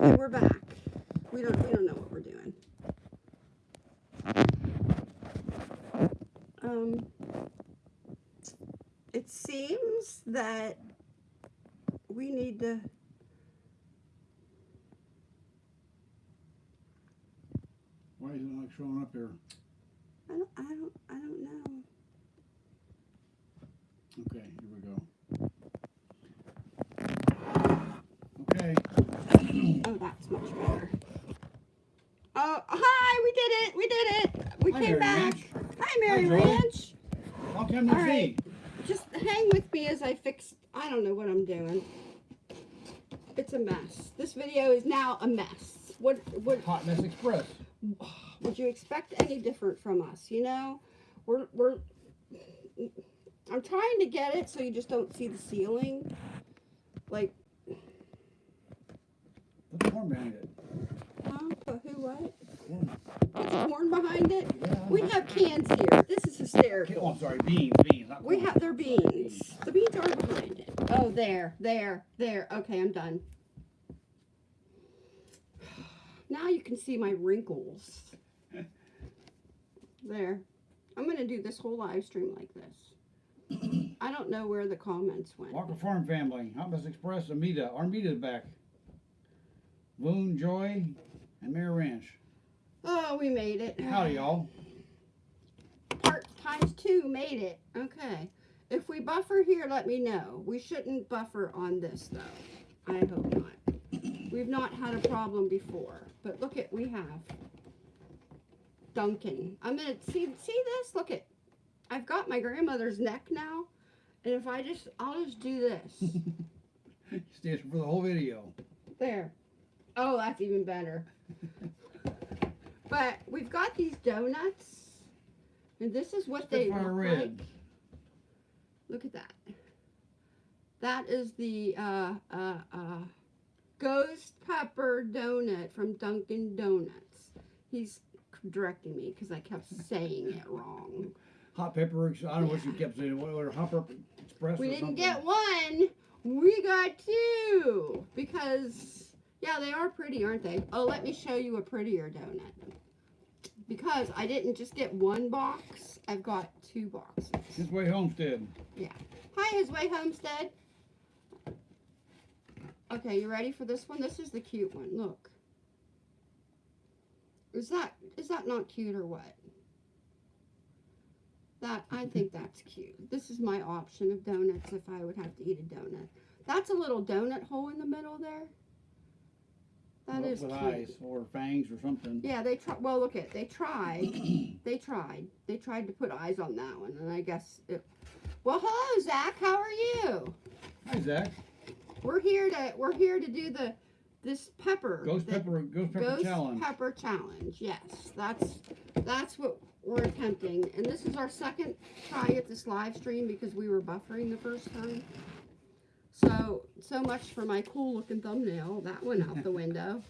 Okay, we're back. We don't we don't know what we're doing. Um, it seems that we need to Why is it not showing up here? I don't I don't I don't know. Okay, here we go. Okay, Oh, that's much better. Oh, hi, we did it. We did it. We Hi, came Mary back. Ranch. Hi, Mary Hi. Ranch. long time no All see. Just hang with me as I fix. I don't know what I'm doing. It's a mess. This video is now a mess. What what Hot Mess Express. would you expect any different from us? You know, we're we're. I'm trying to get it so you just don't see the ceiling. Like, Put corn behind it. huh? But who what? Corn. It's corn behind it. Yeah. We have cans here. This is hysterical. Oh, I'm sorry, beans, beans, not We have their beans. The beans are behind it. Oh, there, there, there. Okay, I'm done. Now you can see my wrinkles. There. I'm going to do this whole live stream like this. I don't know where the comments went. Walker Farm family, Mess Express, Amita. Armita's back. Boone, Joy, and Mary Ranch. Oh, we made it. Howdy, y'all. Part times two made it. Okay. If we buffer here, let me know. We shouldn't buffer on this though. I hope not. We've not had a problem before. But look at we have Dunkin'. I'm gonna see see this? Look at I've got my grandmother's neck now. And if I just I'll just do this. Stays for the whole video. There. Oh, that's even better. but we've got these donuts. And this is what they look Red. like. Look at that. That is the uh, uh, uh, ghost pepper donut from Dunkin' Donuts. He's directing me because I kept saying it wrong. Hot pepper, I don't know what you kept saying. What, what, hot pepper express We or didn't something. get one. We got two because yeah, they are pretty, aren't they? Oh, let me show you a prettier donut. Because I didn't just get one box, I've got two boxes. His way Homestead. Yeah. Hi, His Way Homestead. Okay, you ready for this one? This is the cute one. Look. Is that is that not cute or what? That I think that's cute. This is my option of donuts if I would have to eat a donut. That's a little donut hole in the middle there. That with, is with cute. eyes or fangs or something. Yeah, they try. Well, look at they tried. they tried. They tried to put eyes on that one, and I guess. It, well, hello, Zach. How are you? Hi, Zach. We're here to we're here to do the this pepper. Ghost the pepper, ghost pepper Ghost challenge. pepper challenge. Yes, that's that's what we're attempting, and this is our second try at this live stream because we were buffering the first time. So so much for my cool looking thumbnail. That went out the window.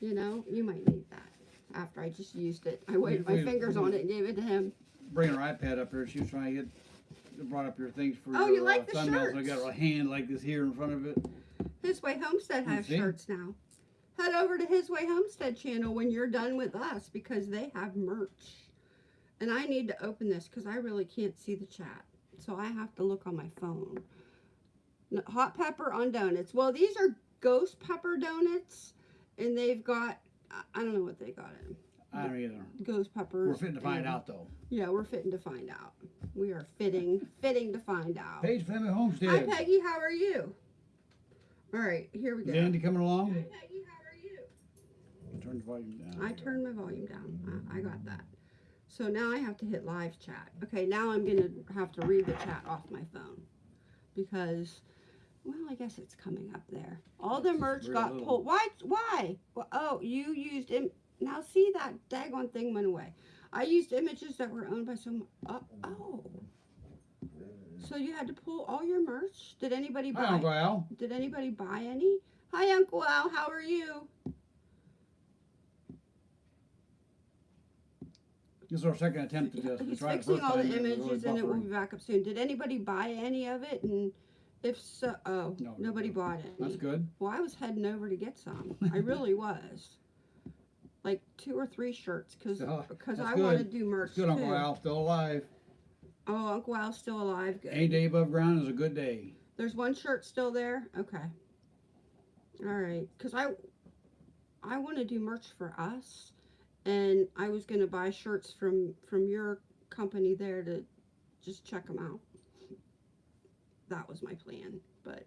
You know, you might need that after I just used it. I waved my fingers on it and gave it to him. Bring her iPad up here. She was trying to get brought up your things for Oh, your you like uh, the thumbnails. I got a hand like this here in front of it. His Way Homestead has shirts now. Head over to His Way Homestead channel when you're done with us because they have merch. And I need to open this because I really can't see the chat. So I have to look on my phone. Hot pepper on donuts. Well, these are ghost pepper donuts. And they've got, I- don't know what they got in. I don't either. Ghost peppers. We're fitting to find and- out though. Yeah, we're fitting to find out. We are fitting, fitting to find out. Paige Family Homestead. Hi, Peggy. How are you? All right, here we go. Andy coming along? Hi, Peggy, how are you? Turn the volume down. I turned my volume down. I, I got that. So now I have to hit live chat. Okay, now I'm gonna have to read the chat off my phone because, well, I guess it's coming up there. All the It's merch got little. pulled. Why? Why? Well, oh, you used Im- now. See that daggone thing went away. I used images that were owned by someone. Uh, oh. So you had to pull all your merch? Did anybody buy? Hi, Uncle Al. Did anybody buy any? Hi, Uncle Al. How are you? This is our second attempt at this. We He's fixing all the time, it was really images and it will be back up soon. Did anybody buy any of it and If so, oh, No, nobody no. bought it. That's good. Well, I was heading over to get some. I really was. Like two or three shirts because So, because that's I good. want to do merch It's good, Uncle too. Al. Still alive. Oh, Uncle Al's still alive. Good. Any day above ground is a good day. There's one shirt still there. Okay. All right, because I I want to do merch for us, and I was gonna buy shirts from from your company there to just check them out. That was my plan, but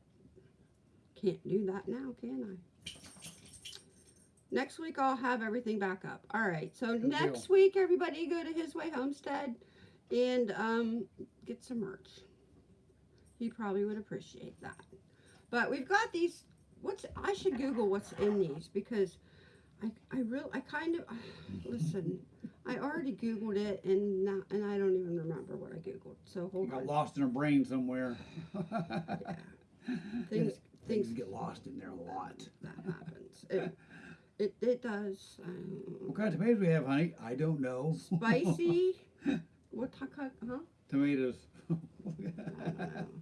can't do that now, can I? Next week I'll have everything back up. All right, so Good next week everybody go to His Way Homestead and um, get some merch. He probably would appreciate that. But we've got these. What's I should Google what's in these because I I real I kind of listen. I already Googled it and now, and I don't even remember what I Googled. So hold got on. lost in a brain somewhere. Things Things things get lost in there a lot. that happens. It it, it does. Um, What kind of tomatoes we have, honey? I don't know. spicy. what type? Huh? tomatoes. I don't know.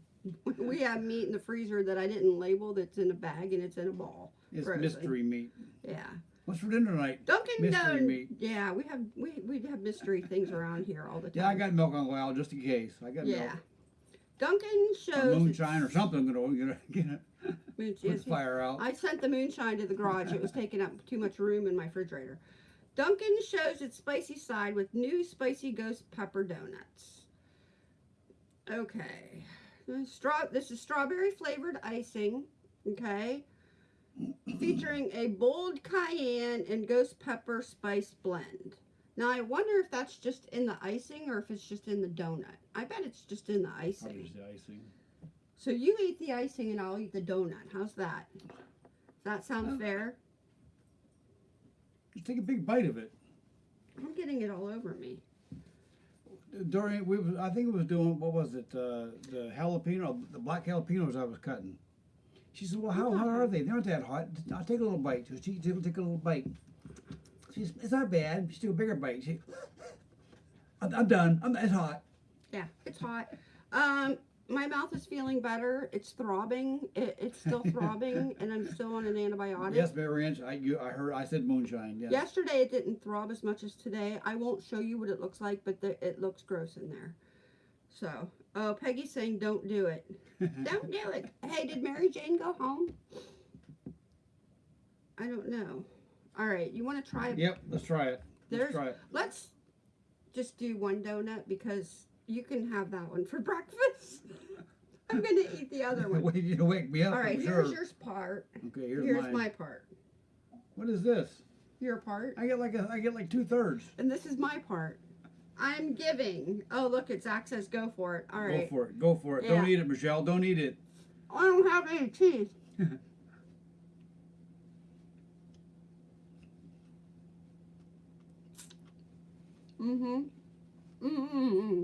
We have meat in the freezer that I didn't label. That's in a bag and it's in a ball. it's Frozen. mystery meat. Yeah. What's for dinner tonight? Dunkin' Mystery Don- meat. Yeah, we have we we have mystery things around here all the time. Yeah, I got milk, on the Al, just in case. I got Yeah. milk. Dunkin' Or shows moonshine or something. Gonna get it, get it, Moon- put yes, the fire out. I sent the moonshine to the garage. It was taking up too much room in my refrigerator. Dunkin' shows its spicy side with new spicy ghost pepper donuts. Okay. Straw this is strawberry flavored icing, okay? Featuring a bold cayenne and ghost pepper spice blend. Now I wonder if that's just in the icing or if it's just in the donut. I bet it's just in the icing. The icing. So you eat the icing and I'll eat the donut. How's that? Does that sound fair? Just take a big bite of it. I'm getting it all over me. During we, was, I think it was doing what was it? Uh, the jalapeno, the black jalapenos I was cutting. She said, "Well, how hot are they? They're not that hot. I'll take a little bite." So she took take a little bite. She said, "It's not bad." She took a bigger bite. She, I'm, I'm done. I'm, it's hot. Yeah, it's hot. Um, my mouth is feeling better. It's throbbing. It, it's still throbbing, and I'm still on an antibiotic. Yes, Mary Ann, I, you, I heard. I said moonshine. Yes. Yesterday it didn't throb as much as today. I won't show you what it looks like, but the, it looks gross in there. So, oh, Peggy's saying don't do it. Don't do it. Hey, did Mary Jane go home? I don't know. All right, you want to try? It? Yep. Let's try it. Let's try it. Let's just do one donut because you can have that one for breakfast. I'm gonna eat the other one. Wait, you wake me up. All right, here's your part. Okay, here's, Here's my part. What is this? Your part. I get like a, I get like two thirds. And this is my part. I'm giving. Oh, look, it Zach says go for it. All right. Go for it. Go for it. Don't eat it, Michelle. Don't eat it. I don't have any teeth. mm-hmm. Mm-hmm.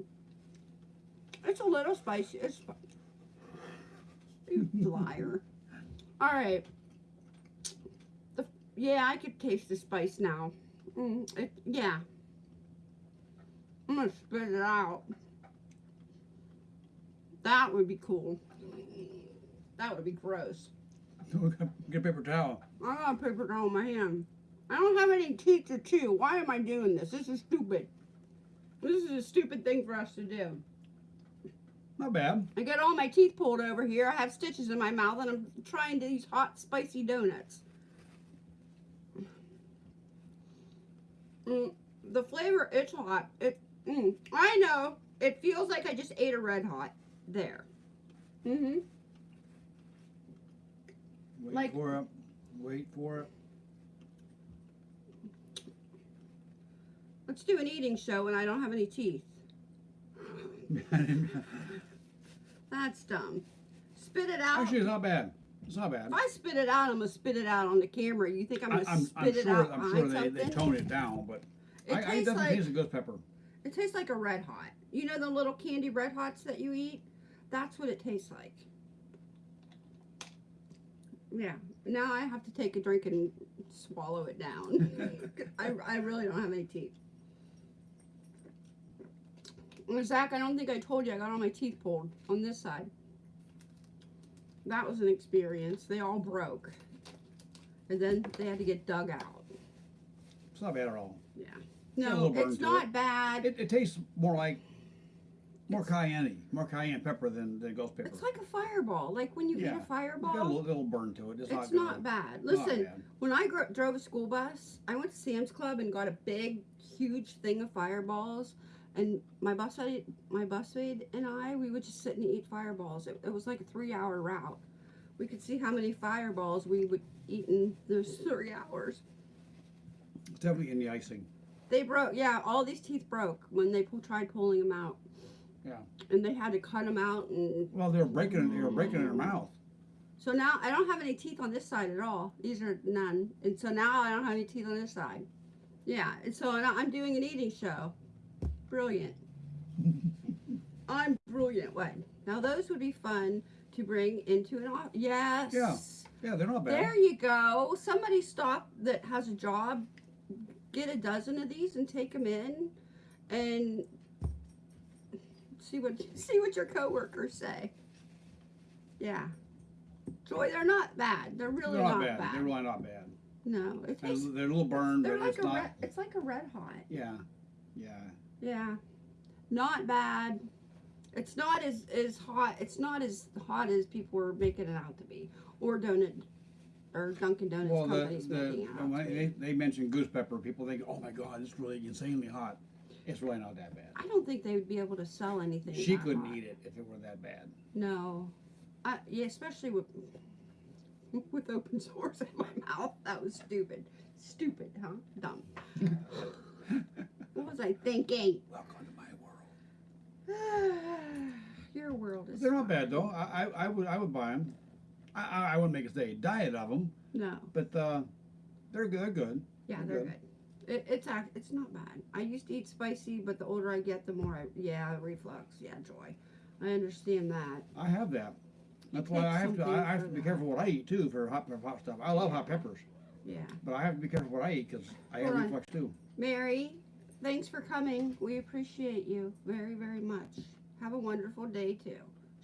It's a little spicy. It's spi- you liar. All right. The, yeah, I could taste the spice now. Mm, it, yeah. I'm gonna spit it out. That would be cool. That would be gross. Get a paper towel. I got a paper towel in my hand. I don't have any teeth to chew. Why am I doing this? This is stupid. This is a stupid thing for us to do. Not bad. I got all my teeth pulled over here. I have stitches in my mouth, and I'm trying these hot, spicy donuts. Mm, the flavor, it's hot. It, mm, I know. It feels like I just ate a red hot. There. Mm-hmm. Wait Like- for it. Wait for it. Let's do an eating show and I don't have any teeth. That's dumb. Spit it out. Actually, it's not bad. It's not bad. if I spit it out, I'm gonna spit it out on the camera. You think I'm gonna I'm, spit I'm it sure. out I'm sure they, something? they tone it down, but it I, I tastes definitely like taste a ghost pepper. It tastes like a red hot. You know the little candy red hots that you eat? That's what it tastes like. Yeah. Now I have to take a drink and swallow it down. I, I really don't have any teeth. Zach, I don't think I told you I got all my teeth pulled on this side. that was an experience. They all broke, and then they had to get dug out. It's not bad at all. A No, little burn it's to not bad. It, it tastes more like more cayenne, more cayenne pepper than, than ghost pepper. It's like a fireball. Like when you hit a It's got a fireball, little, little burn to it. It's, it's not, not good. bad. Not Listen, bad. when I drove a school bus, I went to Sam's Club and got a big, huge thing of fireballs. And my bus my busmate and I, we would just sit and eat fireballs. It, it was like a three-hour route. We could see how many fireballs we would eat in those three hours. It's definitely in the icing. They broke. Yeah, all these teeth broke when they pull, tried pulling them out. Yeah. And they had to cut them out, and Well, they were breaking. They were breaking in their mouth. so now I don't have any teeth on this side at all. These are none, and so now I don't have any teeth on this side. Yeah, and so now I'm doing an eating show. Brilliant. I'm brilliant. What? Now those would be fun to bring into an office. Yes. Yeah. Yeah, they're not bad. There you go. Somebody stop that has a job, get a dozen of these and take them in, and see what see what your coworkers say. Yeah, Joy, they're not bad. They're really they're not, not, bad. They're really not bad. No, it They're, tastes. they're a little burned, They're but like it's a not. red. It's like a red hot. Yeah, yeah. Yeah, not bad. It's not as as hot. It's not as hot as people were making it out to be, or donut, or Dunkin' Donuts Well, the, making out when to be. they, they mentioned ghost pepper, people think, oh my god, it's really insanely hot. It's really not that bad. I don't think they would be able to sell anything. She that couldn't hot. eat it if it were that bad. No, I, yeah, especially with with open sores in my mouth. That was stupid. Stupid, huh? Dumb. what was I thinking? Welcome to my world. Your world is. They're not fine. bad though. I, I, I would I would buy them. I, I, wouldn't make a say diet of them, No. but uh, they're good. They're good. Yeah, They're they're good. good. It, it's act, it's not bad. I used to eat spicy, but the older I get, the more I yeah reflux. Yeah, joy. I understand that. I have that. That's why I have to. I, I have to be that. careful what I eat too for hot for hot stuff. I love hot peppers, Yeah. but I have to be careful what I eat because I have on. reflux too. Mary, thanks for coming. We appreciate you very, very much. Have a wonderful day too.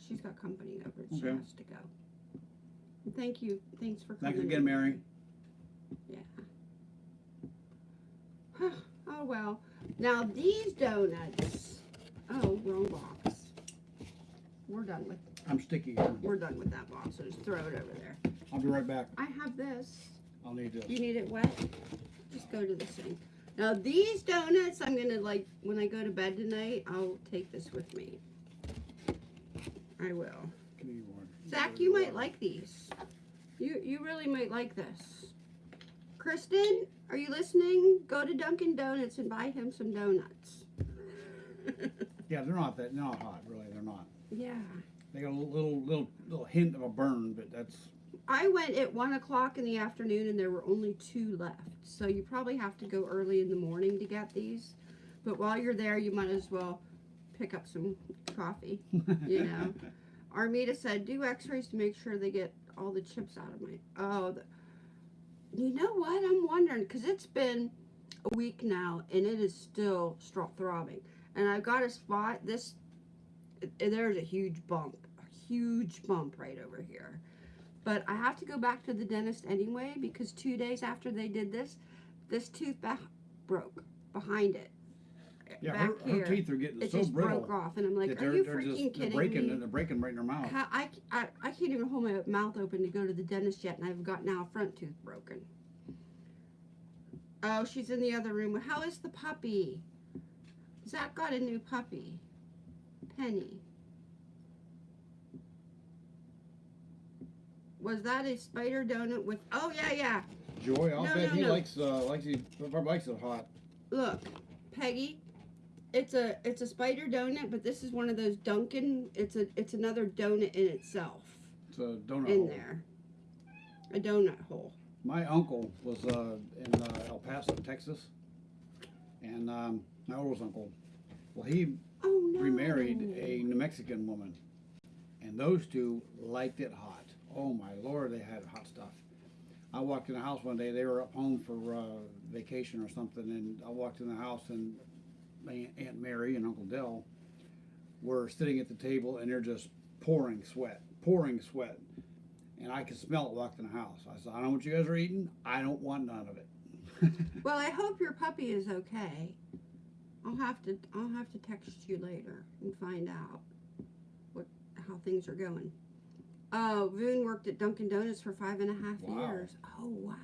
She's got company over. She Okay. has to go. Thank you. Thanks for coming. Thanks again, Mary. Yeah. Oh well. Now these donuts. Oh, wrong box. We're done with I'm sticky we're done with that box. So just throw it over there. I'll be right back. I have this. I'll need this. You need it wet? Just go to the sink. Now these donuts, I'm gonna like when I go to bed tonight. I'll take this with me. I will. Give me one. Zach, you might like these. You you really might like this. Kristen, are you listening? Go to Dunkin' Donuts and buy him some donuts. Yeah, they're not that. Not hot, really. They're not. yeah. They got a little, little, little, little hint of a burn, but that's I went at one o'clock in the afternoon and there were only two left. So you probably have to go early in the morning to get these. But while you're there, you might as well pick up some coffee. You know. Armida said, do x-rays to make sure they get all the chips out of my, oh, the, you know what? I'm wondering, because it's been a week now and it is still throbbing. And I've got a spot, this, eh, there's a huge bump, a huge bump right over here. But I have to go back to the dentist anyway because two days after they did this, this tooth broke behind it. Yeah. back Her, her teeth are getting it so just brittle. broke off, and I'm like, that "Are they're, you they're freaking just they're breaking. me?" They're breaking right in their mouth. How, I, I, I can't even hold my mouth open to go to the dentist yet, and I've got now a front tooth broken. Oh, she's in the other room. How is the puppy? Zach got a new puppy. Penny. Was that a spider donut with? Oh yeah, yeah. Joy, I'll No, bet no, he no. likes uh likes he probably likes it hot. Look, Peggy. It's a it's a spider donut, but this is one of those Dunkin'. It's a it's another donut in itself. It's a donut. in hole. there. A donut hole. My uncle was uh, in uh, El Paso, Texas, and um, my oldest uncle. Well, he Oh no. remarried a New Mexican woman, and those two liked it hot. Oh my lord, they had hot stuff. I walked in the house one day. They were up home for uh, vacation or something, and I walked in the house, and Aunt- Mary and Uncle Dell were sitting at the table, and they're just pouring sweat, pouring sweat. and I could smell it walking in the house. I said, I don't know what you guys are eating. I don't want none of it. Well, I hope your puppy is okay. I'll have to I'll have to text you later and find out what how things are going. Uh, Boone worked at Dunkin' Donuts for five and a half Wow. years. Oh wow,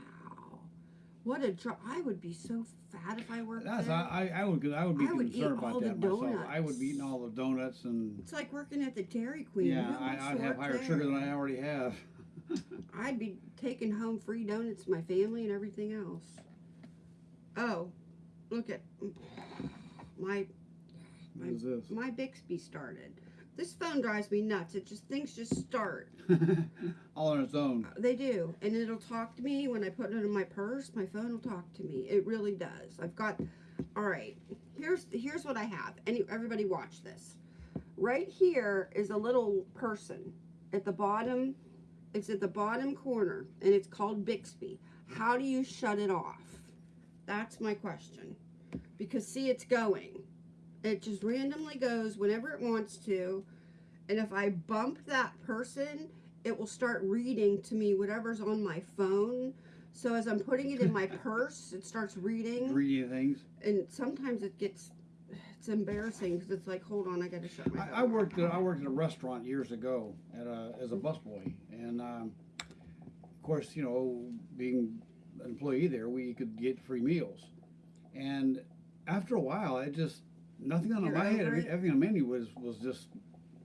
what a job! I would be so fat if I worked That's there. I, I would I would be I would eat concerned all about the that myself. I would be eating all the donuts and it's like working at the Dairy Queen. yeah, I, I'd have higher there? sugar than I already have. I'd be taking home free donuts to my family and everything else. Oh, look at my What is this? my Bixby started. This phone drives me nuts. It just things just start. all on its own. Uh, they do, and it'll talk to me when I put it in my purse. My phone will talk to me. It really does. I've got. All right, here's here's what I have. Any everybody watch this. Right here is a little person at the bottom. It's at the bottom corner, and it's called Bixby. How do you shut it off? That's my question. Because see, it's going. It just randomly goes whenever it wants to. And if I bump that person, it will start reading to me whatever's on my phone. So as I'm putting it in my purse, it starts reading. Reading things. And sometimes it gets, it's embarrassing because it's like, hold on, I got to shut my I, I worked at I worked at a restaurant years ago at a, as a busboy, and um, of course, you know, being an employee there, we could get free meals, and after a while, I just nothing on You're my head, over every, it? everything on the menu was was just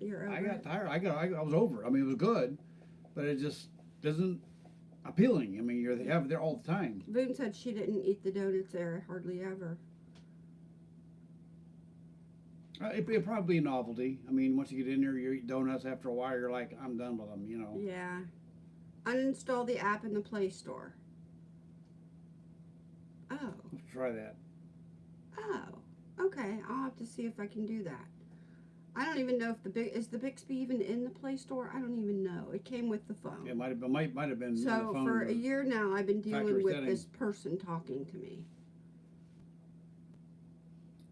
You're I got it? tired. I got I, I was over. it. I mean, it was good, but it just doesn't appealing. I mean, you're they have it there all the time. Boone said she didn't eat the donuts there hardly ever. Uh, it, it probably a novelty. I mean, once you get in there, you eat donuts. After a while, you're like, I'm done with them. You know. Yeah. Uninstall the app in the Play Store. Oh. Let's try that. Oh, okay. I'll have to see if I can do that. I don't even know if the big is the Bixby even in the Play Store. I don't even know. It came with the phone. It might have been might might have been so for a year now, I've been dealing with setting. this person talking to me.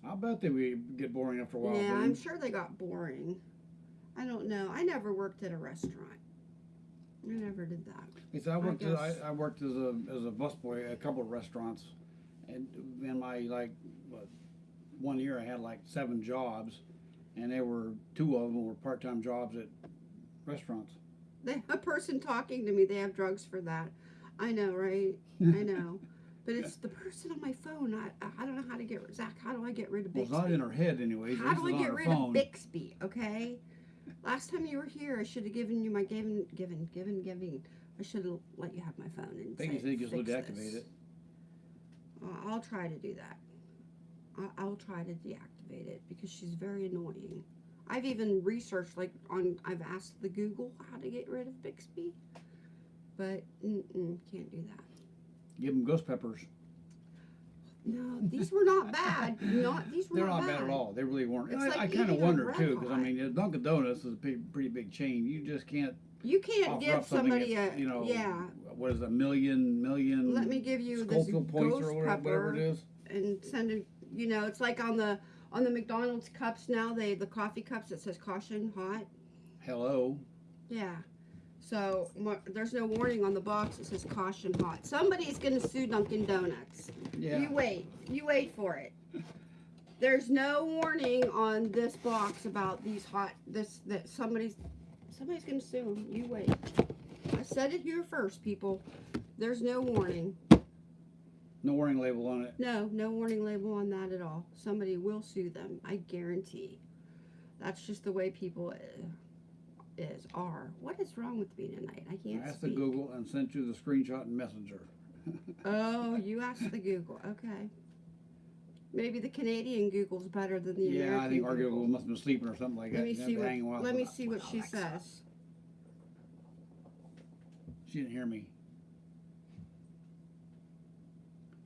I'll bet they would get boring after a while. yeah. I'm sure they got boring. I don't know. I never worked at a restaurant. I never did that. Because I I worked as, I, I worked as a as a busboy at a couple of restaurants, and in my like what, one year I had like seven jobs, and they were two of them were part time jobs at restaurants. They a person talking to me. They have drugs for that. I know, right? I know. But it's the person on my phone. I I don't know how to get Zach. How do I get rid of Bixby? Well, it's not in her head anyways. How do I get rid phone. of Bixby? Okay. Last time you were here, I should have given you my given, given, given, giving. I should have let you have my phone and Peggy say, said you just "Fix deactivate it. I'll try to do that. I'll, I'll try to deactivate it because she's very annoying. I've even researched, like on, I've asked the Google how to get rid of Bixby, but mm-mm, can't do that. Give them ghost peppers. No, these were not bad. Not these were They're not, not bad at all. They really weren't. It's I, like I kind of wonder too, because I mean, Dunkin' Donuts is a big, pretty big chain. You just can't You can't give somebody a you know, yeah. what is it, a million, million Let me give you this ghost or whatever, whatever it is. and send it. You know, it's like on the on the McDonald's cups now. They the coffee cups that says caution hot. Hello. Yeah. So there's no warning on the box It says caution hot. Somebody's gonna sue Dunkin' Donuts. Yeah. You wait. You wait for it. There's no warning on this box about these hot. This that somebody's somebody's gonna sue them. You wait. I said it here first, people. There's no warning. No warning label on it. No, no warning label on that at all. Somebody will sue them. I guarantee. That's just the way people uh, is are. What is wrong with me tonight? I I can't asked the. Google and sent you the screenshot in Messenger. Oh, you asked the Google. Okay. Maybe the Canadian Google's better than the American yeah, I think our Google. Google must have been sleeping or something like Let that. me see what. Let me see what she says. She didn't hear me.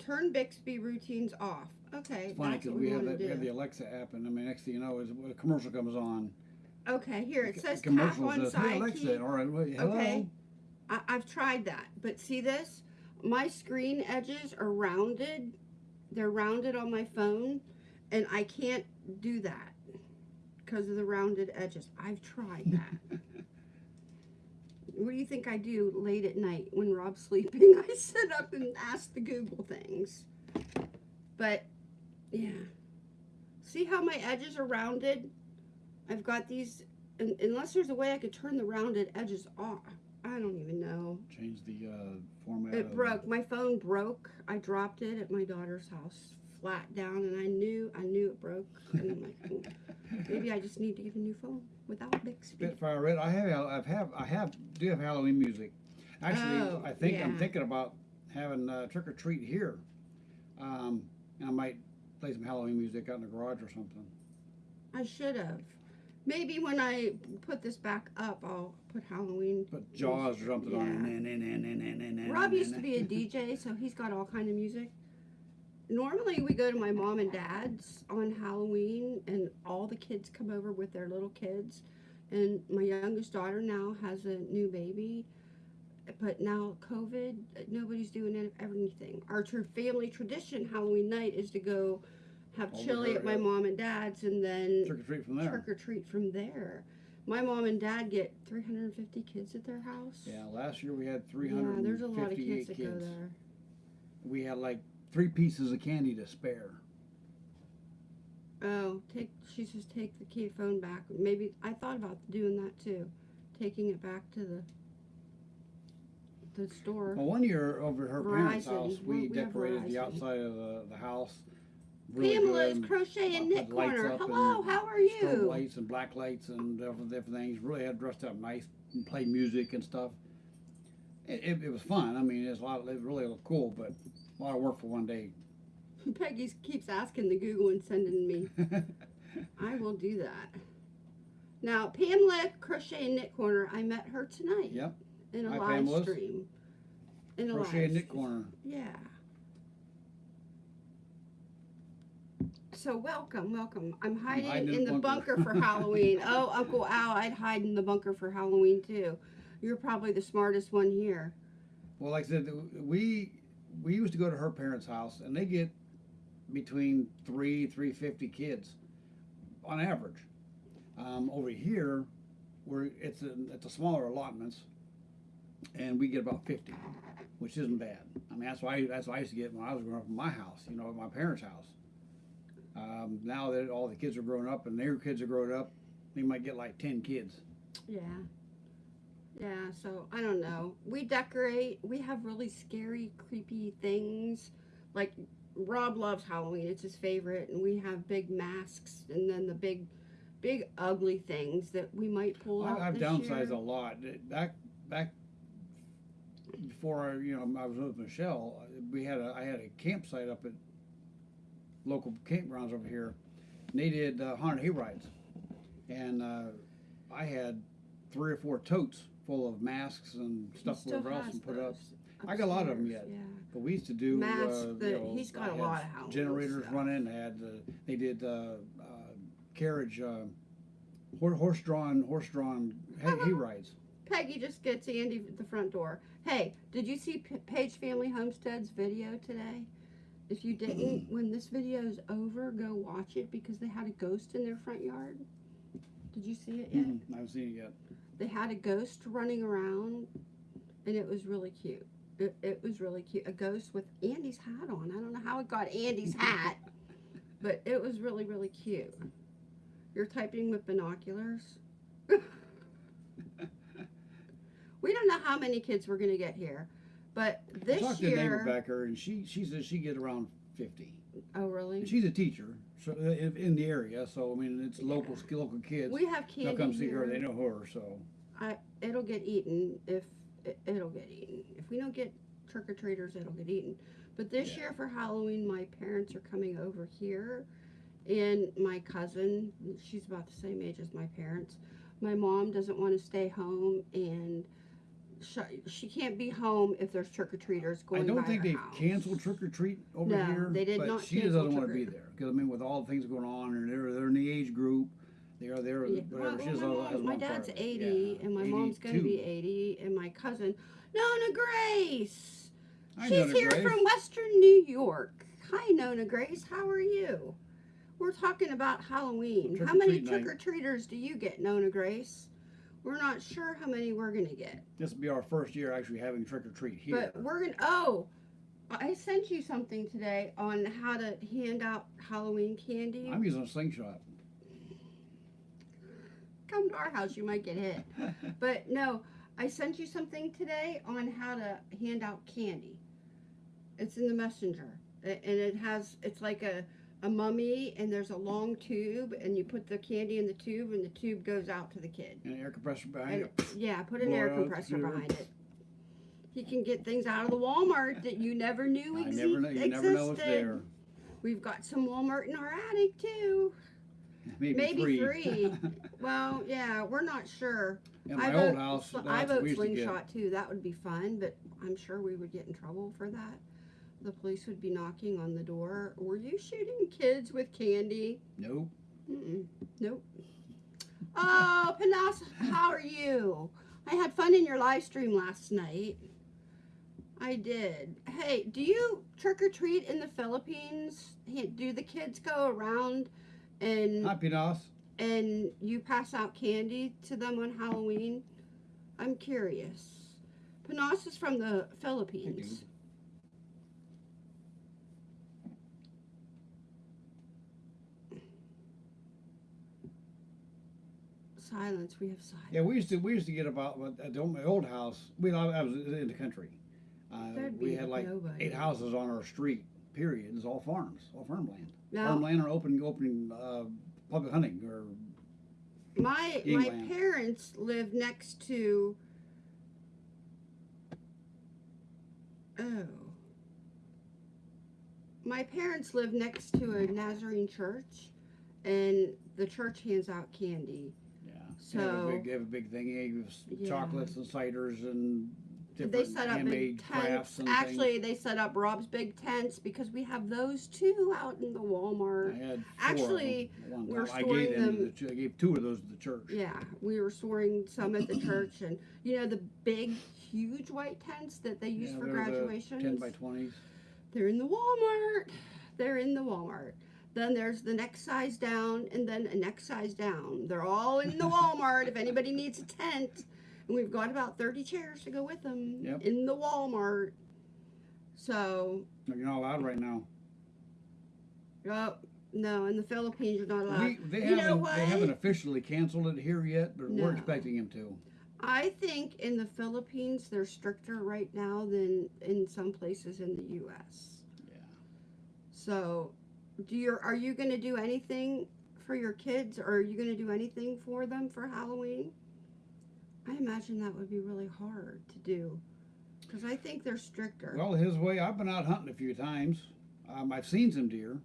Turn Bixby routines off. Okay, It's funny that's what we we have that, we have the do. Alexa app, and I mean, next thing you know, is when a commercial comes on. Okay, here it says tap commercial on says, "Hey Alexa, sidekick. all right, wait, hello." Okay. I, I've tried that, but see this? My screen edges are rounded. They're rounded on my phone, and I can't do that because of the rounded edges. I've tried that. what do you think I do late at night when Rob's sleeping? I sit up and ask the Google things. But yeah. See how my edges are rounded? I've got these un unless there's a way I could turn the rounded edges off. I don't even know. Change the uh, format. It broke. My phone broke. I dropped it at my daughter's house, flat down, and I knew I knew it broke. And I'm like, "Oh, maybe I just need to get a new phone without Bixby. Spitfire Red. I have, I've have, I have, do have Halloween music. Actually, Oh, I think I'm thinking about having uh, trick or treat here. Um, and I might play some Halloween music out in the garage or something. I should have. Maybe when I put this back up, I'll put Halloween. Put Jaws or something on Yeah. nah, nah, nah, Rob used to be a DJ, so he's got all kind of music. Normally, we go to my mom and dad's on Halloween, and all the kids come over with their little kids. And my youngest daughter now has a new baby, but now COVID, nobody's doing anything. Our tr- family tradition Halloween night is to go have chili at my mom and dad's, and then Trick or treat from there. trick or treat from there. My mom and dad get 350 kids at their house. Yeah, last year we had Yeah, 358 there's a lot of kids kids. that go there. We had like three pieces of candy to spare. Oh, take she says take the key phone back. Maybe I thought about doing that too, taking it back to the the store. Well, one year over at her parents' house, we we decorated the outside of the, the house. really Pamela's good. crochet and knit corner. Hello, how are Strobe you? lights and black lights and different, different things. Really had dressed up nice and play music and stuff. It, it, it was fun. I mean, it's a lot. It really looked cool, but a lot of work for one day. Peggy keeps asking the Google and sending me. I will do that. Now, Pamela Crochet and Knit Corner, I met her tonight yep. in a Hi, live Pamela's. stream. In a Crochet live and knit stream. corner. Yeah. So welcome, welcome. I'm hiding, hiding in the bunker, for Halloween. Oh, Uncle Al, I'd hide in the bunker for Halloween too. You're probably the smartest one here. Well, like I said, we we used to go to her parents' house, and they get between three three fifty kids on average. Um, over here, where it's a it's a smaller allotments, and we get about fifty, which isn't bad. I mean, that's why that's what I used to get when I was growing up in my house, you know, at my parents' house. Um, now that all the kids are grown up and their kids are grown up, they might get like ten kids. Yeah. Yeah, so I don't know. We decorate. We have really scary, creepy things. Like Rob loves Halloween. It's his favorite, and we have big masks and then the big big ugly things that we might pull out I, I've downsized year. a lot. Back back before I, you know I was with Michelle, we had a I had a campsite up at local campgrounds over here. And they did uh, haunted hay rides, and uh, I had three or four totes full of masks and stuff still whatever else has and put up. those I got a lot of them yet. Yeah. But we used to do Masks uh, that- you know, he's got I a had lot of Halloween generators stuff. running. They had uh, they did uh, uh, carriage uh, horse drawn horse drawn hay, hay rides. Peggy just gets Andy at the front door. Hey, did you see P- Page Family Homestead's video today? If you didn't, when this video is over, go watch it because they had a ghost in their front yard. Did you see it yet? Mhm, I haven't seen it yet. They had a ghost running around, and it was really cute. It, it was really cute. A ghost with Andy's hat on. I don't know how it got Andy's hat, but it was really, really cute. You're typing with binoculars. we don't know how many kids we're gonna get here, but I this talked to neighbor year. back there, and she she says she gets around fifty. Oh, really? And she's a teacher, so uh, in the area. So I mean, it's local local kids. We have They'll candy come see here. her. They know her. So I, it'll get eaten if it, it'll get eaten. If we don't get trick or treaters, it'll get eaten. But this Yeah. year for Halloween, my parents are coming over here, and my cousin, she's about the same age as my parents. My mom doesn't want to stay home, and she, she can't be home if there's trick or treaters going I don't by think her they've house. can't trick or treat over No, here. they did but not she cancel doesn't want to be trick-or-treat. there because I mean, with all the things going on, and they're they're in the age group. They are there. Yeah, Whatever. well, she my, mom- has my one dad's 80, Yeah, and my mom's going to 82. be 80, and my cousin, Nona Grace. Hi, She's Nona here Grace. from Western New York. Hi, Nona Grace. How are you? We're talking about Halloween. How many Trick-or-treat night. trick or treaters do you get, Nona Grace? We're not sure how many we're gonna get, This will be our first year actually having trick or treat here. but we're gonna. Oh, I sent you something today on how to hand out Halloween candy. I'm using a slingshot. Come to our house, you might get hit. But no, I sent you something today on how to hand out candy. It's in the messenger, and it has it's like a a mummy, and there's a long tube, and you put the candy in the tube, and the tube goes out to the kid. and an air compressor behind And, it. yeah, put an air compressor behind it. He can get things out of the Walmart that you never knew I exi- never know. You existed. never know it's there. We've got some Walmart in our attic too. Maybe, Maybe three. three. Well, yeah, we're not sure. In my I old vote, house, sl- I vote slingshot too. That would be fun, but I'm sure we would get in trouble for that. The police would be knocking on the door. Were you shooting kids with candy? Nope. Mm-mm. Nope. Oh, Panas, how are you? I had fun in your live stream last night. I did. Hey, do you trick or treat in the Philippines? Do the kids go around and Hi, Pinos. and you pass out candy to them on Halloween? I'm curious. Panas is from the Philippines. Silence. We have silence. Yeah, we used to we used to get about at the, my old house. We I was in the country. Uh, we had like nobody. eight houses on our street. Period. It's all farms, all farmland. Now, Farmland or open open uh, public hunting or my my parents live next to. Oh. My parents live next to a Nazarene church, and the church hands out candy. Yeah. they have a So- big they have a big thing. They give Yeah. chocolates and ciders and different they set up handmade big crafts tents. Actually, they set up Rob's big tents because we have those too out in the. Walmart. I had four Actually, we're storing gave them, them- the, I gave two of those to the church. Yeah, we were storing some at the church, and you know the big, huge white tents that they use Yeah, for they're the. Ten by twenties. They're in the Walmart. They're in the Walmart. Then there's the next size down, and then a next size down. They're all in the Walmart. if anybody needs a tent, and we've got about thirty chairs to go with them Yep. in the Walmart. So, You're not allowed right now. uh, no, in the Philippines you're not allowed. We, they you know haven't what? they haven't officially canceled it here yet, but we're expecting them to. I think in the Philippines they're stricter right now than in some places in the U.S. Yeah. So, do your are you going to do anything for your kids, or are you going to do anything for them for Halloween? I imagine that would be really hard to do, because I think they're stricter. Well, his way. I've been out hunting a few times. Um, I've seen some deer.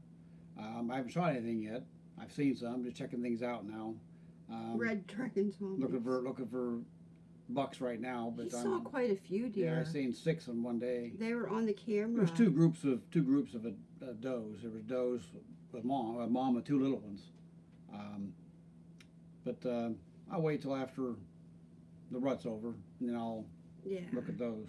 Um, I haven't shot anything yet. I've seen some. Just checking things out now. Um, Red dragons. looking for looking for bucks right now, but saw I'm, quite a few deer. yeah. I've seen six in one day. They were on the camera. There's two groups of two groups of uh, does. There was does with mom, a mom with two little ones. Um, but uh, I'll wait till after the rut's over, and then I'll Yeah. look at those.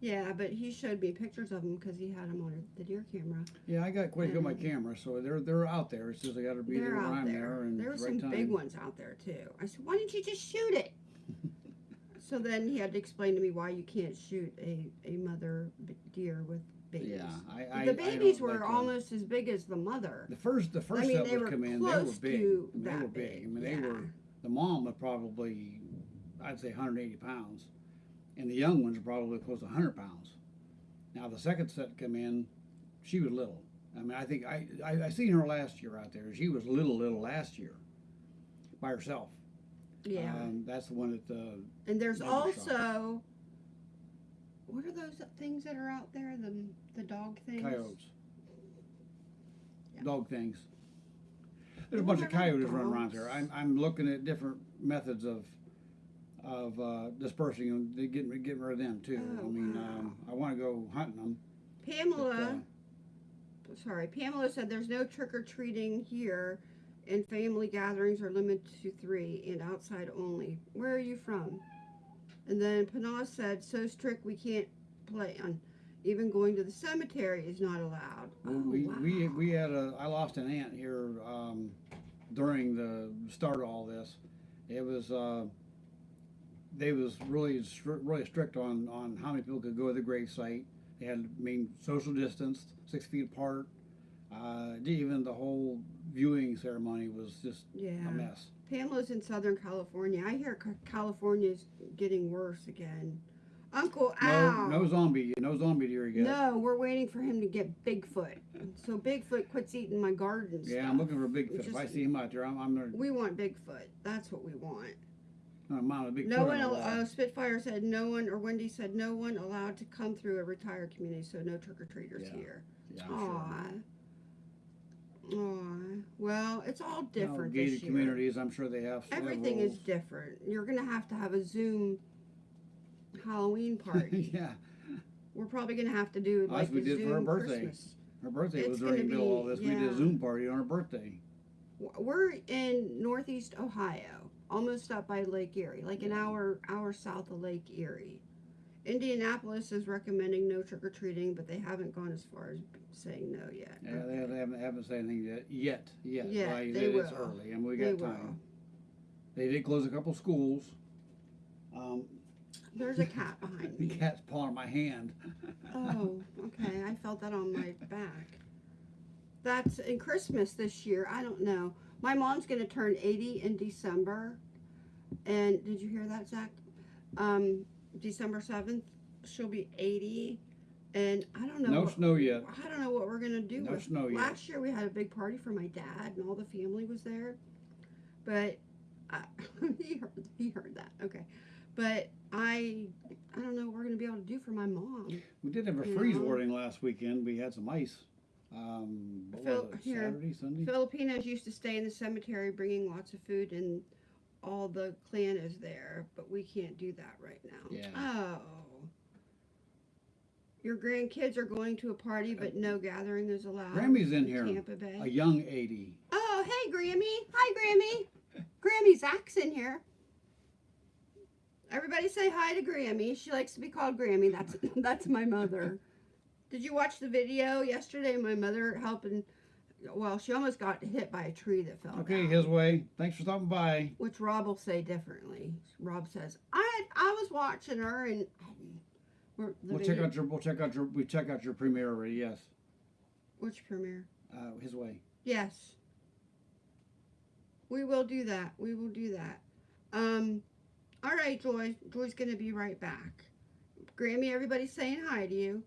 Yeah, but he showed me pictures of them because he had them on the deer camera. Yeah, I got quite a on my Mm. camera, so they're they're out there. It's just I got to be there when I'm there. there and there were right some time. big ones out there too. I said, "Why didn't you just shoot it?" so then he had to explain to me why you can't shoot a, a mother deer with babies. Yeah, I, I the babies were like to- almost as big as the mother. the first the first mean, set they would come in. They were big. I mean, they were big. I big, mean, they yeah. were the mom was probably I'd say 180 pounds, and the young ones are probably close to 100 pounds. Now the second set come in, she was little. I mean, I think I, I I seen her last year out there. She was little little last year, by herself. Yeah, Um, that's the one that uh, and there's also shop. What are those things that are out there? The the dog things. coyotes, Yeah. dog things. There's a bunch of coyotes running around dogs. I'm, I'm looking at different methods of of uh, dispersing them, getting getting rid of them too. Oh, I mean, wow. um, I want to go hunting them. but, Pamela. uh, sorry, Pamela said there's no trick or treating here, and family gatherings are limited to three and outside only. Where are you from? And then Panas said, so strict we can't plan. Even going to the cemetery is not allowed. well, Oh, we, we wow. we had a I lost an aunt here um, during the start of all this. It was uh, they was really stri- really strict on on how many people could go to the grave site. They had to mean social distance, six feet apart. Uh, even the whole viewing ceremony was just Yeah. a mess. Pamela's in Southern California. I hear Ca- California's getting worse again. Uncle No, Al. no zombie, no zombie deer yet. No, we're waiting for him to get Bigfoot. So Bigfoot quits eating my garden Yeah, stuff. I'm looking for a Bigfoot. If I see him out there, I'm, I'm gonna, We want Bigfoot. That's what we want. I'm a big No one, on the al- wall. uh, Spitfire said no one, or Wendy said no one allowed to come through a retired community, so no trick or treaters Yeah, here. Yeah, I'm sure. Aw. Well, it's all No, different gated communities, I'm sure they have. Everything is different. You're gonna have to have a Zoom Halloween party. yeah, We're probably gonna have to do As like we a did Zoom for her birthday. Christmas. her birthday It's was during the middle of all this. We did a Zoom party on her birthday. We're in Northeast Ohio, almost up by Lake Erie, like an hour hour south of Lake Erie. Indianapolis is recommending no trick or treating, but they haven't gone as far as saying no yet. Yeah, they, they haven't, haven't said anything yet. Yet, yet. Like I they said, it's early, and we They got will. time. They did close a couple schools. Um, There's a cat behind the me. cat's pawing my hand. Oh, okay. I felt that on my back. That's in Christmas this year. I don't know. My mom's gonna turn 80 in December, and did you hear that, Zach? Um, December 7th, she'll be 80, and I don't know. No what, snow yet. I don't know what we're gonna do. No with. snow yet. Last year we had a big party for my dad, and all the family was there, but I, he heard he heard that. Okay, but I I don't know what we're gonna be able to do for my mom. We did have a freeze know? warning last weekend. We had some ice. Um, what Phil- was it? here. Saturday, Sunday. Filipinos used to stay in the cemetery bringing lots of food and all the clan is there, but we can't do that right now. Yeah. Oh. Your grandkids are going to a party, but no gathering is allowed. Grammy's in here. Tampa Bay. A young 80. Oh, hey, Grammy. Hi, Grammy. Grammy, Zach's in here. Everybody say hi to Grammy. She likes to be called Grammy. That's that's my mother. Did you watch the video yesterday? My mother helping. Well, she almost got hit by a tree that fell. Okay, down, his way. Thanks for stopping by. Which Rob will say differently. Rob says, "I I was watching her and." We're- the We'll check out your. We'll check out your. We check out your premiere already. Yes. which premiere? Uh, his way. Yes. We will do that. We will do that. Um, all right, Joy. Joy's gonna be right back. Grammy, everybody's saying hi to you.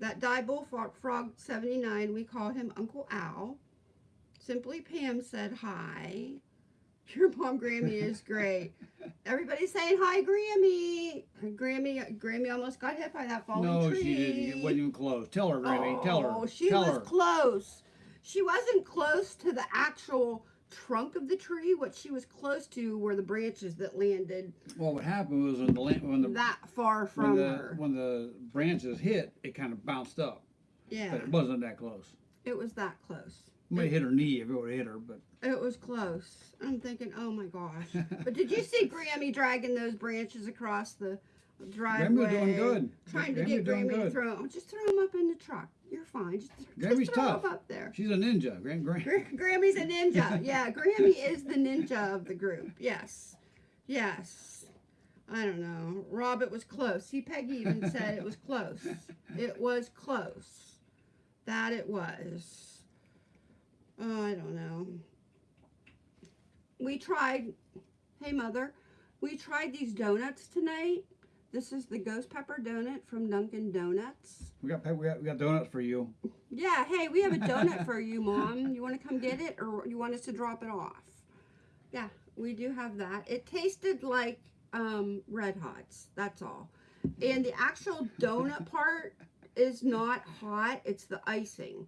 That die bullfrog frog 79, we call him Uncle Al. Simply Pam said hi. Your mom Grammy is great. Everybody's saying hi, Grammy. Grammy, Grammy almost got hit by that falling no, tree. she didn't. It wasn't even close. Tell her, Grammy. Tell her. Oh, she Tell was her. close. She wasn't close to the actual trunk of the tree. What she was close to were the branches that landed Well, what happened was when the when the that far when from the her. when the branches hit, it kind of bounced up, Yeah, but it wasn't that close. it was that close. Might hit her knee if it would hit her, but It was close. I'm thinking, oh my gosh. But did you see Grammy dragging those branches across the driveway? Doing good. Trying to get Grammy to throw 'em. Just throw them up in the truck. You're fine. Just, Grammy's just throw tough. up there. she's a ninja. Gram, Gram. Grammy's a ninja. Yeah, Grammy is the ninja of the group. Yes. Yes. I don't know. Rob, it was close. See, Peggy even said it was close. It was close. That it was. Oh, I don't know. We tried, hey, Mother, we tried these donuts tonight. This is the ghost pepper donut from Dunkin' Donuts. We got, we got we got donuts for you. Yeah, hey, we have a donut for you, Mom. You want to come get it or you want us to drop it off? Yeah, we do have that. It tasted like um, Red Hots, that's all. And the actual donut part is not hot, it's the icing.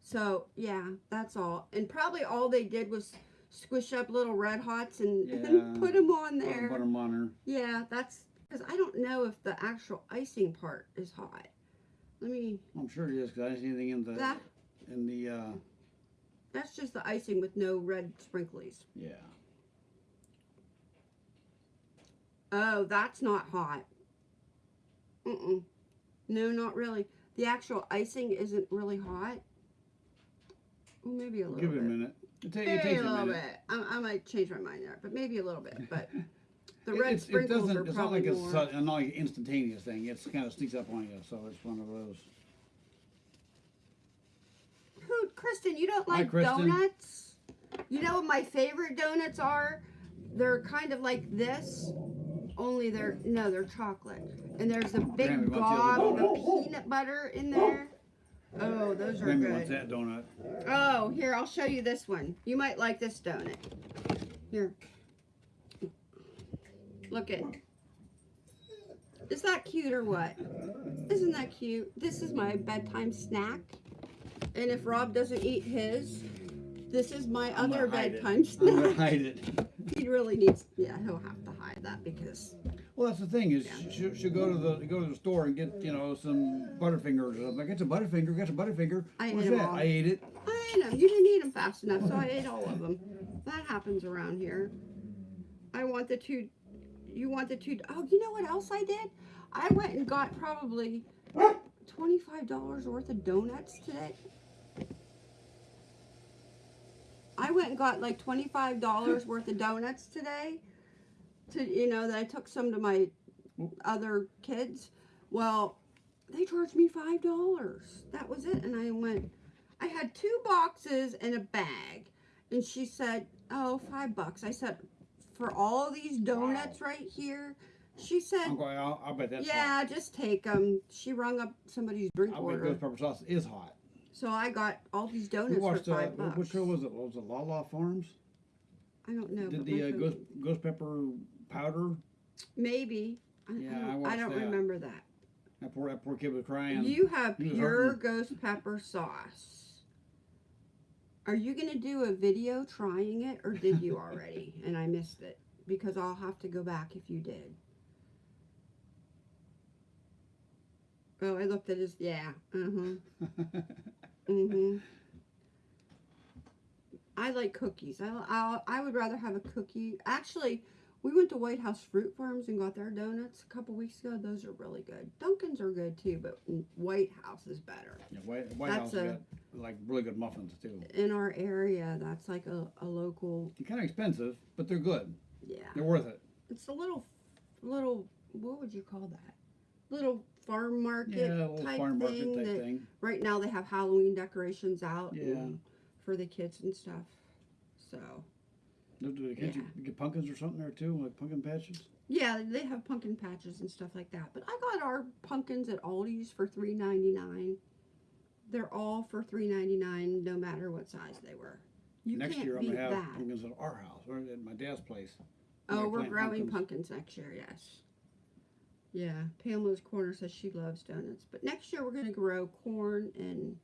So, yeah, that's all. And probably all they did was squish up little Red Hots and, Yeah. and put them on Put there. them on her. Yeah, that's because I don't know if the actual icing part is hot. Let me, I'm sure it is because I didn't see anything in the that, in the uh, that's just the icing with no red sprinklies. yeah. Oh, that's not hot. Mm-mm. No, not really. The actual icing isn't really hot. Well, maybe a little bit. Give it a minute. It, ta- it a little bit. I, I might change my mind there, but maybe a little bit. But The red it's, it sprinkles doesn't. are It's not probably like it's more. like an instantaneous thing. It's kind of sneaks up on you. So it's one of those. Who, Kristen? You don't Hi, like Kristen. donuts? You know what my favorite donuts are? They're kind of like this, only they're no, they're chocolate. And there's a oh, big Grammy wants the gob of peanut butter in oh. there. Oh, those are Grammy wants good. that donut. Oh, here I'll show you this one. You might like this donut. Here. Look it. Is that cute or what? Isn't that cute? This is my bedtime snack. And if Rob doesn't eat his, this is my I'm other gonna hide it. bedtime I'm gonna snack. hide it. He really needs, yeah, he'll have to hide that because, Well, that's the thing is, Yeah. she she'll go to the go to the store and get you know some Butterfingers. or something. I get some Butterfinger. Get some Butterfinger. I ate that? all. I ate it. I ate them. You didn't eat them fast enough, so I ate all of them. That happens around here. I want the two, you want the two, oh, you know what else I did? I went and got probably $25 worth of donuts today. I went and got like $25 worth of donuts today. To, you know, that I took some to my other kids. Well, they charged me $5. That was it. And I went, I had two boxes and a bag. And she said, oh, five bucks. I said, for all these donuts right here? She said, I'm going. I'll, I'll bet that's yeah, hot. just take them. She rung up somebody's drink bet order. ghost pepper sauce is hot. So I got all these We donuts for watched. Uh, five bucks. which show was it? Was it La La Farms? I don't know. Did the uh, ghost ghost pepper powder? Maybe. I, Yeah, I I don't, I watched don't that. remember that. That poor that poor kid was crying. You have pure hurting. ghost pepper sauce. Are you gonna do a video trying it, or did you already and I missed it? Because I'll have to go back if you did. Oh, I looked at his. Yeah. Uh huh. Mhm. I like cookies. I I I would rather have a cookie. Actually, we went to White House Fruit Farms and got their donuts a couple weeks ago. Those are really good. Dunkin's are good too, but White House is better. yeah, White, White That's House a- got like really good muffins too. In our area, that's like a, a local. They're kind of expensive, but they're good. Yeah, They're worth it. it's a little, little. What would you call that? Little farm market Yeah, type farm market thing. type that- thing. Right now, they have Halloween decorations out. Yeah. and- For the kids and stuff. So. Do do the kids Yeah. you get pumpkins or something there too, like pumpkin patches? Yeah, they have pumpkin patches and stuff like that. But I got our pumpkins at Aldi's for three ninety nine. They're all for three ninety nine, no matter what size they were. You Next can't year I'm gonna have that. pumpkins at our house or at my dad's place. Oh, we're growing pumpkins. pumpkins next year. Yes. Yeah, Pamela's Corner says she loves donuts, but next year we're gonna grow corn and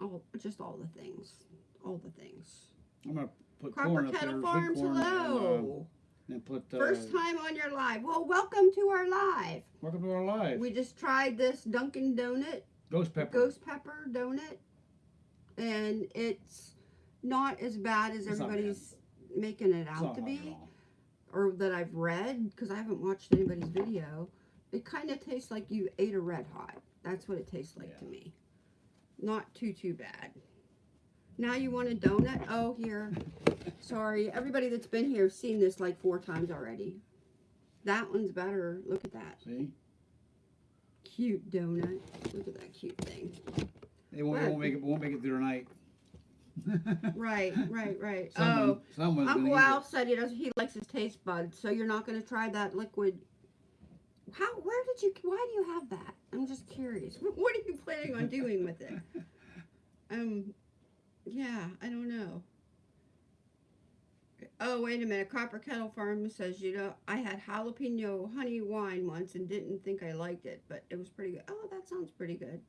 all just all the things, all the things. I'm gonna put Copper corn up Kettle Farms, corn, and, uh, hello. and put uh, First time on your live. Well, welcome to our live. welcome to our live. We just tried this Dunkin' Donut, Ghost pepper. ghost pepper donut, and it's not as bad as It's everybody's making it out to be, or that I've read, because I haven't watched anybody's video. It kind of tastes like you ate a red hot. That's what it tastes like to me. Not too too bad. Now you want a donut? Oh, here. Sorry, everybody that's been here has seen this like four times already. That one's better. Look at that See, cute donut. Look at that cute thing. it won't, won't make it won't make it through tonight. Right, right, right. Someone, oh, someone's Uncle Al said he does. He likes his taste buds, so you're not going to try that liquid. How? Where did you? Why do you have that? I'm just curious. What, what are you planning on doing with it? Um, yeah, I don't know. Oh, wait a minute. Copper Kettle Farm says, you know, I had jalapeno honey wine once and didn't think I liked it, but it was pretty good. Oh, that sounds pretty good.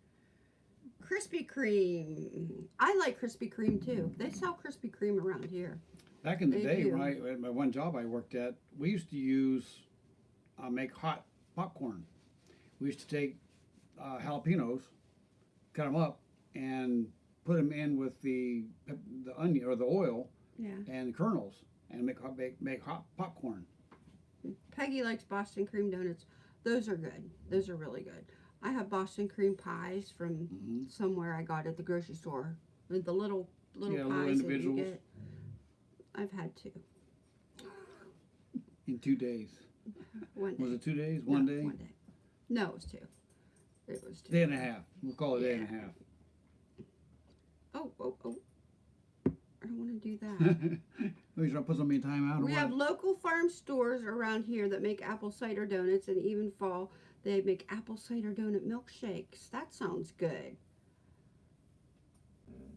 Krispy Kreme. I like Krispy Kreme too. They sell Krispy Kreme around here. Back in the They day, do. when I, at my one job I worked at, we used to use, uh, make hot popcorn. We used to take uh, jalapenos, cut them up, and put them in with the the onion or the oil Yeah. and kernels, and make hot make, make hot popcorn. Peggy likes Boston cream donuts. Those are good. Those are really good. I have Boston cream pies from hmm somewhere I got at the grocery store. With the little little Yeah, pies little that you get. I've had two. In two days. One day. Was it two days? No, One day? One day. No, it was two. It was two. Day and a half. We'll call it a day and a half. Oh, oh, oh. I don't want to do that. Are you trying to put somebody in timeout we have local farm stores around here that make apple cider donuts, and even fall they make apple cider donut milkshakes. That sounds good.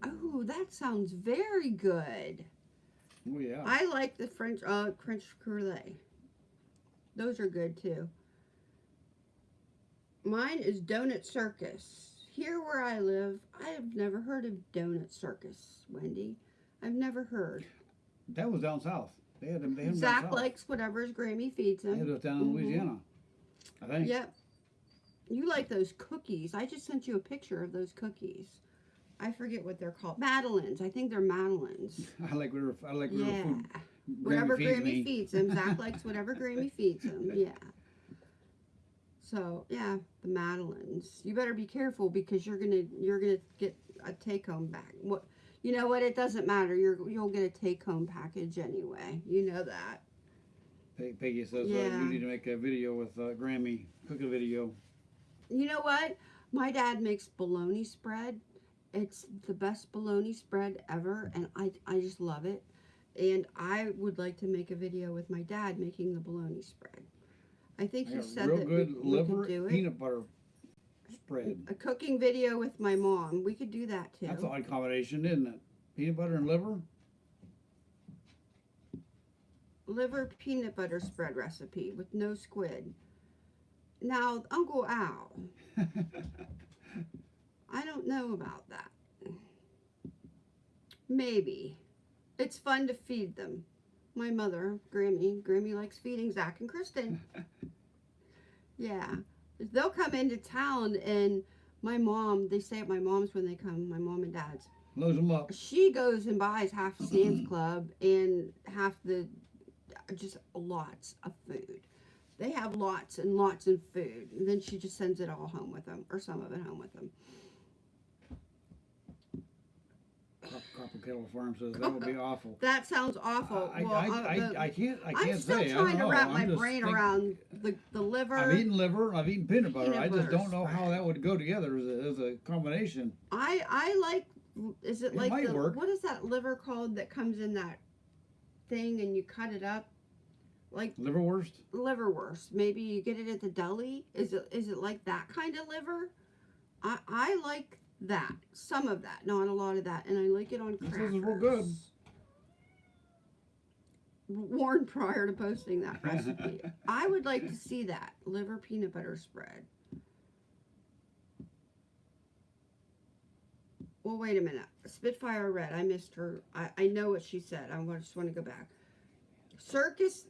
Oh, that sounds very good. oh yeah. I like the French uh French cruller. Those are good too. Mine is Donut Circus. Here where I live, I have never heard of Donut Circus, Wendy. I've never heard. that was down south. They had them. They had them down Zach south. likes whatever's Grammy feeds They had him. those down in Mhm. Louisiana. I think. Yep. You like those cookies. I just sent you a picture of those cookies. I forget what they're called. Madeleines. I think they're Madeleines. I like whatever. I like whatever Yeah. food. Whatever feeds Grammy feeds him. Zach likes whatever Grammy feeds him. Yeah. So yeah, the Madeleines. You better be careful because you're gonna you're gonna get a take home back. What you know what? It doesn't matter. You're you'll get a take home package anyway. You know that. Pe- Peggy says uh, you need to make a video with uh, Grammy. Cook a video. You know what? My dad makes bologna spread. It's the best bologna spread ever, and I I just love it. And I would like to make a video with my dad making the bologna spread. I think I got said real that good we, we liver could do it. peanut butter spread. A cooking video with my mom. We could do that too. That's an odd combination, isn't it? Peanut butter and liver. Liver peanut butter spread recipe with no squid. Now, Uncle Al, I don't know about that. Maybe. It's fun to feed them. My mother, Grammy, Grammy likes feeding Zach and Kristen. yeah. They'll come into town and my mom, they stay at my mom's when they come, my mom and dad's. Loads them up. She goes and buys half Sam's Club and half the, just lots of food. They have lots and lots of food. And then she just sends it all home with them, or some of it home with them. Copper Kettle Farm says that would be awful. That sounds awful. I, well, I, uh, I, the- I can't. I I'm can't still say. I trying don't to wrap I'm my brain think- around the, the liver. I've eaten liver. I've eaten peanut butter. Peanut I just don't know how that would go together as a, as a combination. I I like. Is it It like the work. what is that liver called that comes in that thing and you cut it up, like Liverwurst. liverwurst. Maybe you get it at the deli. Is it is it like that kind of liver? I I like that. Some of that, not a lot of that, and I like it on This crackers. is real good. Warned prior to posting that recipe. I would like to see that liver peanut butter spread. Well, wait a minute. Spitfire Red. I missed her. I, I know what she said. I just want to go back. Circus,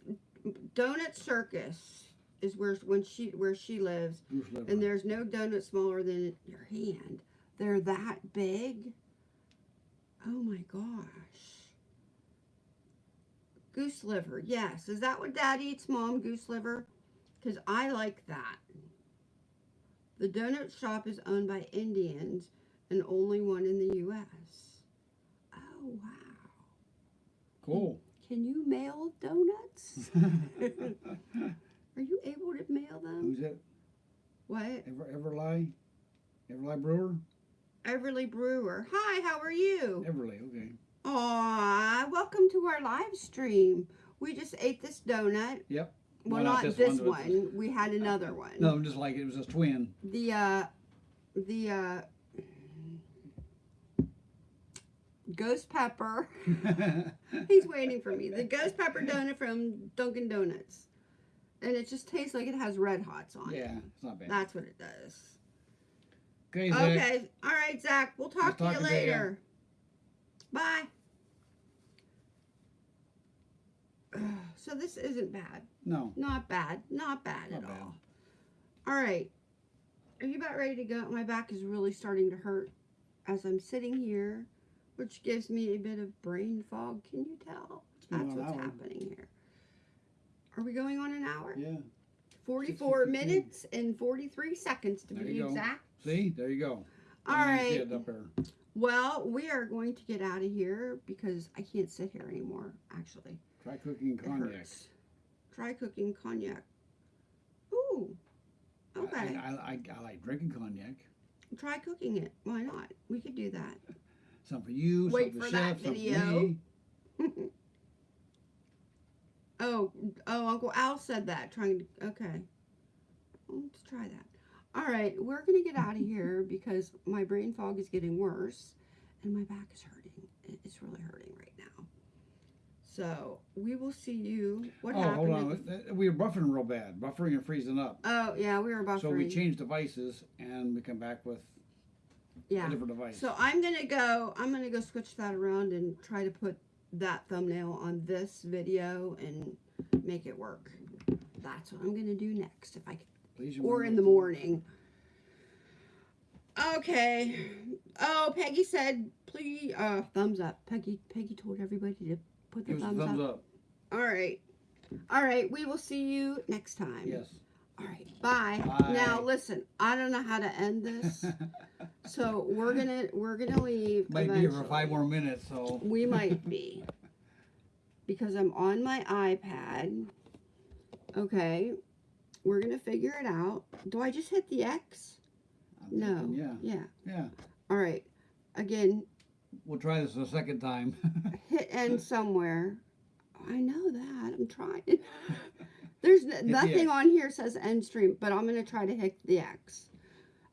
Donut Circus is where when she where she lives, and there's no donut smaller than your hand. They're that big. Oh my gosh. Goose liver. Yes. Is that what dad eats, mom? Goose liver? Because I like that. The donut shop is owned by Indians and only one in the U.S. Oh, wow. cool. Can you mail donuts? Are you able to mail them? Who's that? What? Ever Everly? Everly Brewer? Everly Brewer. Hi, how are you? Everly. Okay. Aw, welcome to our live stream. We just ate this donut. Yep. Well, Well, not this this, one, one. We had another one. No, I'm just like it was a twin. The uh, the uh, ghost pepper. He's waiting for me. The ghost pepper donut from Dunkin' Donuts, and it just tastes like it has red hots on it. yeah, it's not bad. That's what it does. Okay, Zach. Okay. All right, Zach. We'll talk to talk you later. Bye. So this isn't bad. No. Not bad. Not bad Not at bad. all. All right. Are you about ready to go? My back is really starting to hurt as I'm sitting here, which gives me a bit of brain fog. Can you tell? That's what's hour. happening here. Are we going on an hour? Yeah. 44 minutes and 43 seconds to There be exact. See, there you go. All right. see it up there. Well, we are going to get out of here because I can't sit here anymore, actually. Try cooking It cognac. hurts. Try cooking cognac. Ooh. I- Okay. I, I, I like drinking cognac. Try cooking it. Why not? We could do that. Some for you, Wait some for for that chef, some video. for me. oh, oh, Uncle Al said that. Trying to. Okay. Let's try that. All right, we're gonna get out of here because my brain fog is getting worse, and my back is hurting. It's really hurting right now. So we will see you. What oh, happened? hold on. Uh, We were buffering real bad, buffering and freezing up. Oh yeah, we were buffering. So we changed devices and we come back with yeah. a different device. So I'm gonna go. I'm gonna go switch that around and try to put that thumbnail on this video and make it work. That's what I'm gonna do next, if I can, or in the morning. Okay. Oh, Peggy said, please, uh, thumbs up. Peggy, Peggy told everybody to put the Give us a thumbs, thumbs up. up. All right. All right. We will see you next time. Yes. All right. Bye. Bye. Now listen. I don't know how to end this, so we're gonna we're gonna leave. Might be for five more minutes, so. We might be. Because I'm on my iPad. Okay. We're going to figure it out. Do I just hit the X? I'm No. thinking, Yeah, Yeah. yeah. All right. Again, We'll try this a second time. hit end somewhere. I know that. I'm trying. There's the nothing X. on here says end stream, but I'm going to try to hit the X.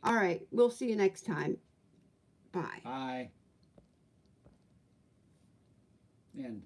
All right. We'll see you next time. Bye. Bye. End.